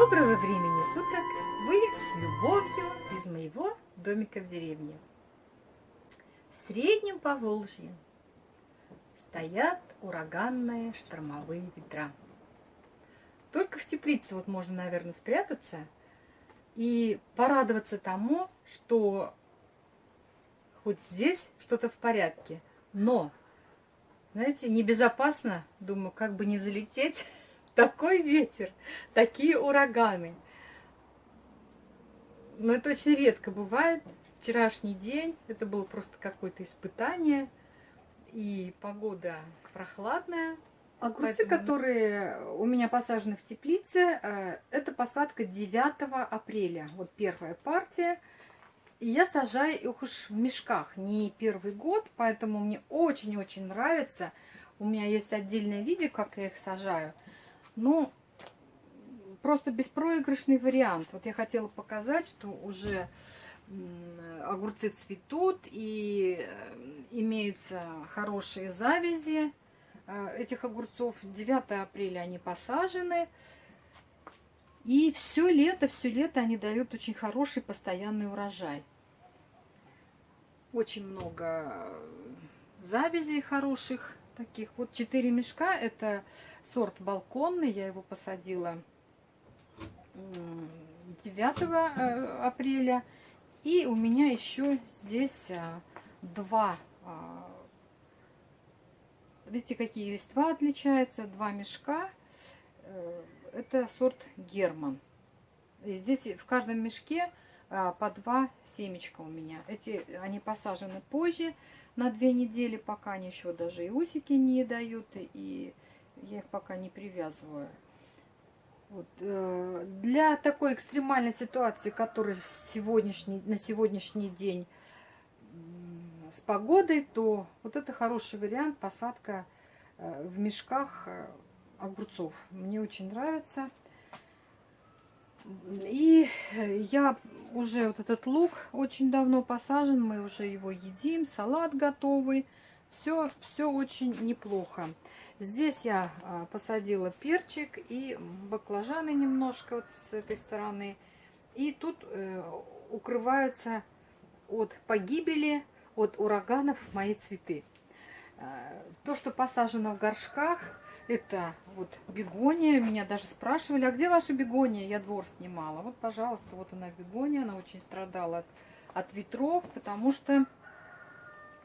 Доброго времени суток! Вы с любовью из моего домика в деревне. В среднем Поволжье стоят ураганные штормовые ветра. Только в теплице вот можно, наверное, спрятаться и порадоваться тому, что хоть здесь что-то в порядке. Но, знаете, небезопасно, думаю, как бы не залететь такой ветер, такие ураганы. Но это очень редко бывает. Вчерашний день, это было просто какое-то испытание. И погода прохладная. Огурцы, Поэтому... которые у меня посажены в теплице, э, это посадка 9 апреля. Вот первая партия. И я сажаю их уж в мешках, не первый год, поэтому мне очень-очень нравится. У меня есть отдельное видео, как я их сажаю. Ну, просто беспроигрышный вариант. Вот я хотела показать, что уже огурцы цветут и э, имеются хорошие завязи э, этих огурцов. 9 апреля они посажены. И все лето, все лето они дают очень хороший постоянный урожай. Очень много завязей хороших таких. Вот 4 мешка. Это сорт балконный. Я его посадила 9 э, апреля. И у меня еще здесь а, два, а, видите, какие листва отличаются, два мешка. Э, это сорт Герман. И здесь в каждом мешке по два семечка у меня. Эти, они посажены позже, на две недели, пока они еще даже и усики не дают, и я их пока не привязываю. Вот, э, для такой экстремальной ситуации, которая сегодняшний, на сегодняшний день с погодой, то вот это хороший вариант посадка э, в мешках э, огурцов. Мне очень нравится. И я уже вот этот лук очень давно посажен, мы уже его едим, салат готовый. Все, все очень неплохо. Здесь я а, посадила перчик и баклажаны немножко вот с этой стороны. И тут э, укрываются от погибели, от ураганов мои цветы. Э, то, что посажено в горшках, это вот бегония. Меня даже спрашивали, а где ваша бегония? Я двор снимала. Вот, пожалуйста, вот она бегония. Она очень страдала от, от ветров, потому что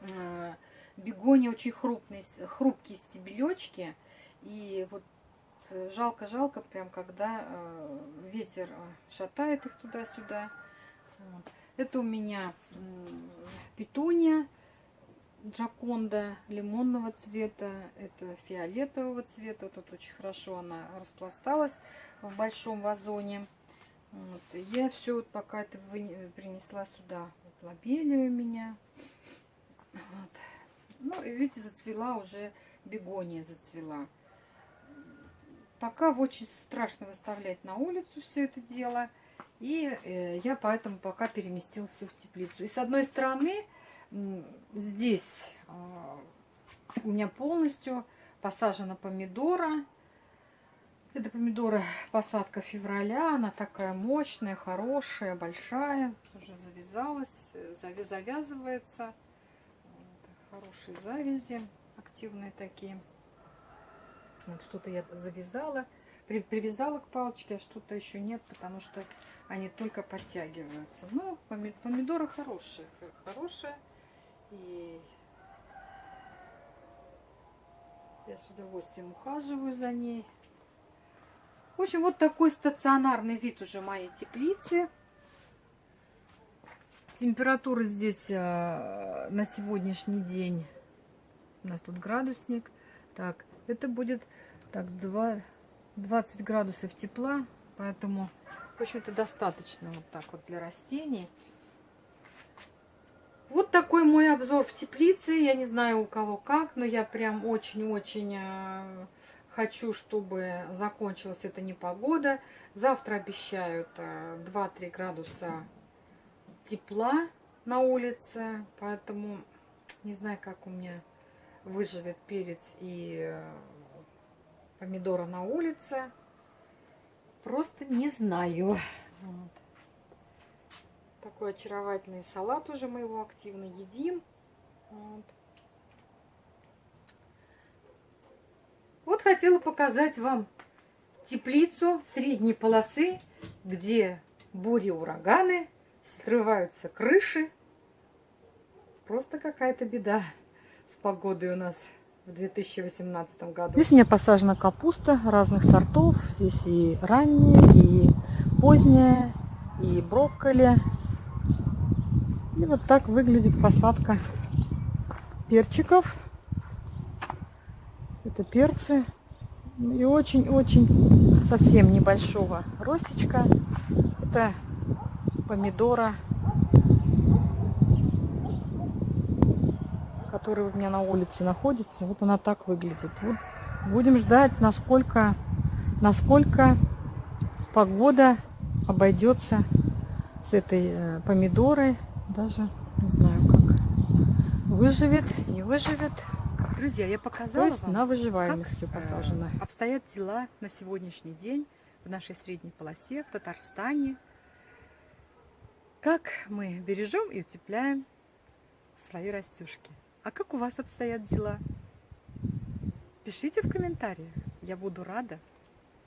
э, бегония очень хрупкие, хрупкие стебелечки. И вот жалко-жалко, прям когда э, ветер э, шатает их туда-сюда. Вот. Это у меня э, петуния джаконда лимонного цвета. Это фиолетового цвета. Тут очень хорошо она распласталась в большом вазоне. Вот. Я все вот пока это принесла сюда. Вот лобелия у меня. Вот. Ну, и видите, зацвела уже бегония, зацвела. Пока очень страшно выставлять на улицу все это дело. И э, я поэтому пока переместила все в теплицу. И с одной стороны, здесь э, у меня полностью посажена помидора. Это помидора посадка февраля. Она такая мощная, хорошая, большая. Уже завязалась, завязывается хорошие завязи, активные такие. Вот что-то я завязала, при, привязала к палочке, а что-то еще нет, потому что они только подтягиваются. Ну, помидоры хорошие, хорошие. И я с удовольствием ухаживаю за ней. В общем, вот такой стационарный вид уже моей теплицы. Температура здесь а, на сегодняшний день, у нас тут градусник, так, это будет так 2, 20 градусов тепла, поэтому, в общем-то, достаточно вот так вот для растений. Вот такой мой обзор в теплице. Я не знаю у кого как, но я прям очень-очень а, хочу, чтобы закончилась эта непогода. Завтра обещают 2-3 а, градуса тепла на улице, поэтому не знаю, как у меня выживет перец и э, помидора на улице. просто не знаю. Вот. Такой очаровательный салат уже мы его активно едим. Вот. вот хотела показать вам теплицу средней полосы, где бури, ураганы, срываются крыши. Просто какая-то беда с погодой у нас в 2018 году. Здесь у меня посажена капуста разных сортов. Здесь и ранняя, и поздняя, и брокколи. И вот так выглядит посадка перчиков. Это перцы. И очень-очень совсем небольшого ростечка. Это помидора которая у меня на улице находится. Вот она так выглядит. Вот будем ждать, насколько, насколько погода обойдется с этой э, помидорой. Даже не знаю, как выживет, не выживет. Друзья, я показала То есть вам, на выживаемость все э, посажено. обстоят дела на сегодняшний день в нашей средней полосе, в Татарстане. Как мы бережем и утепляем свои растюшки. А как у вас обстоят дела? Пишите в комментариях. Я буду рада.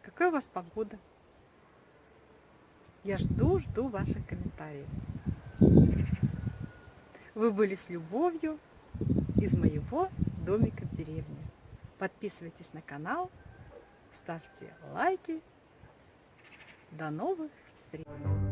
Какая у вас погода? Я жду, жду ваших комментариев. Вы были с любовью из моего домика в деревне. Подписывайтесь на канал, ставьте лайки. До новых встреч!